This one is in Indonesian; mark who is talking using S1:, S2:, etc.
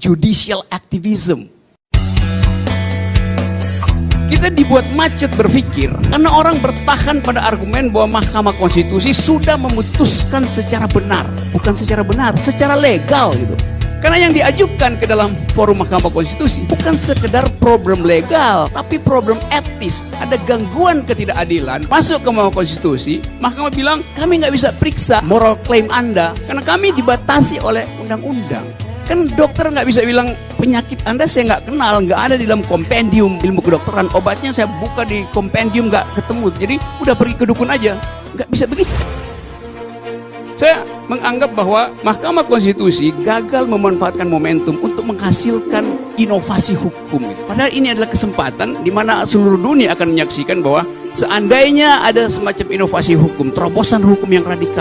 S1: judicial activism. Kita dibuat macet berpikir karena orang bertahan pada argumen bahwa Mahkamah Konstitusi sudah memutuskan secara benar, bukan secara benar, secara legal gitu. Karena yang diajukan ke dalam forum Mahkamah Konstitusi bukan sekedar problem legal, tapi problem etis. Ada gangguan ketidakadilan masuk ke Mahkamah Konstitusi, Mahkamah bilang kami nggak bisa periksa moral claim Anda karena kami dibatasi oleh undang-undang. Kan dokter nggak bisa bilang penyakit Anda saya nggak kenal, nggak ada di dalam kompendium ilmu kedokteran. Obatnya saya buka di kompendium nggak ketemu. Jadi udah pergi ke dukun aja, nggak bisa begitu. Saya menganggap bahwa Mahkamah Konstitusi gagal memanfaatkan momentum untuk menghasilkan inovasi hukum. Padahal ini adalah kesempatan di mana seluruh dunia akan menyaksikan bahwa seandainya ada semacam inovasi hukum, terobosan hukum yang radikal,